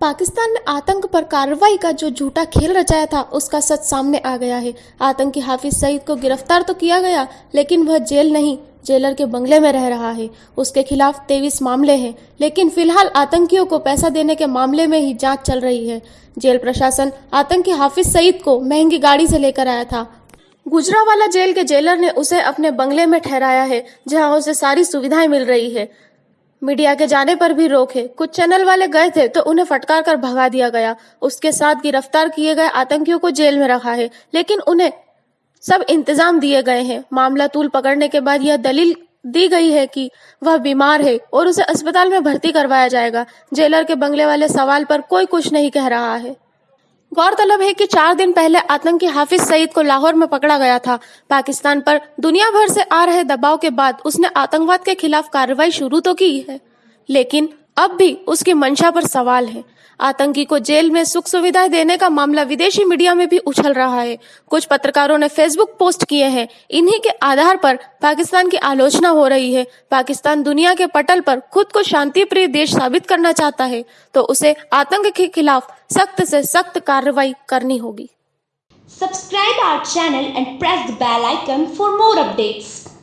पाकिस्तान ने आतंक पर कार्रवाई का जो झूठा खेल रचाया था, उसका सच सामने आ गया है। आतंकी हाफिज सईद को गिरफ़्तार तो किया गया, लेकिन वह जेल नहीं, जेलर के बंगले में रह रहा है। उसके खिलाफ तेईस मामले हैं, लेकिन फ़िलहाल आतंकियों को पैसा देने के मामले में ही जाँच चल रही है। जेल प्रशासन आतंकी हाफिज सईद को महँगी गाड़ी से लेकर आया था। गुजरावाला जेल के जेलर ने उसे अपने बंगले में ठहराया है, जहाँ उसे सारी सुविधाएँ मिल रही है। मीडिया के जाने पर भी रोक है। कुछ चैनल वाले गए थे तो उन्हें फटकार कर भगा दिया गया। उसके साथ गिरफ़्तार किए गए आतंकियों को जेल में रखा है, लेकिन उन्हें सब इंतज़ाम दिए गए हैं। मामला तूल पकड़ने के बाद यह दलील दी गई है कि वह बीमार है और उसे अस्पताल में भर्ती करवाया जाएगा। जेलर के बंगले वाले सवाल पर कोई कुछ नहीं कह रहा है। गौरतलब है कि चार दिन पहले आतंकी हाफिज सईद को लाहौर में पकड़ा गया था। पाकिस्तान पर दुनिया भर से आ रहे दबाव के बाद उसने आतंकवाद के खिलाफ कार्रवाई शुरू तो की है, लेकिन अब भी उसकी मंशा पर सवाल है। आतंकी को जेल में सुख सुविधाएँ देने का मामला विदेशी मीडिया में भी उछल रहा है। कुछ पत्रकारों ने फेसबुक पोस्ट किए हैं। इन्हीं के आधार पर पाकिस्तान की आलोचना हो रही है। पाकिस्तान दुनिया के पटल पर खुद को शांति प्रिय देश साबित करना चाहता है तो उसे आतंक के खिलाफ सख्त से सख्त कार्रवाई करनी होगी। Subscribe our channel and press the bell icon for more updates